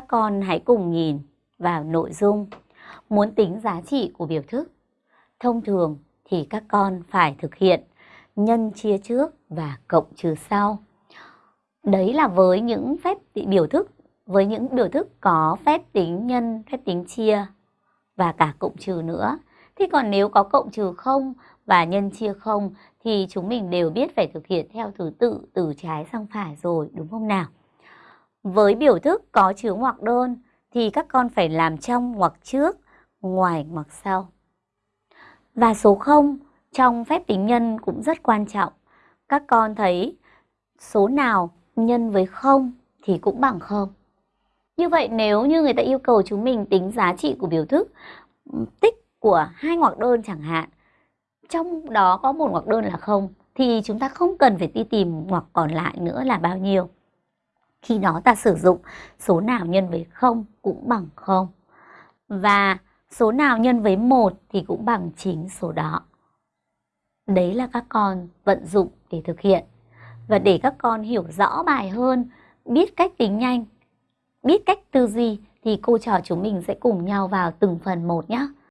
các con hãy cùng nhìn vào nội dung muốn tính giá trị của biểu thức. Thông thường thì các con phải thực hiện nhân chia trước và cộng trừ sau. Đấy là với những phép biểu thức, với những biểu thức có phép tính nhân, phép tính chia và cả cộng trừ nữa. Thế còn nếu có cộng trừ không và nhân chia không thì chúng mình đều biết phải thực hiện theo thứ tự từ trái sang phải rồi, đúng không nào? Với biểu thức có chứa ngoặc đơn thì các con phải làm trong ngoặc trước, ngoài ngoặc sau. Và số 0 trong phép tính nhân cũng rất quan trọng. Các con thấy số nào nhân với 0 thì cũng bằng 0. Như vậy nếu như người ta yêu cầu chúng mình tính giá trị của biểu thức tích của hai ngoặc đơn chẳng hạn, trong đó có một ngoặc đơn là 0 thì chúng ta không cần phải đi tìm ngoặc còn lại nữa là bao nhiêu. Khi đó ta sử dụng số nào nhân với 0 cũng bằng 0. Và số nào nhân với 1 thì cũng bằng chính số đó. Đấy là các con vận dụng để thực hiện. Và để các con hiểu rõ bài hơn, biết cách tính nhanh, biết cách tư duy thì cô trò chúng mình sẽ cùng nhau vào từng phần một nhé.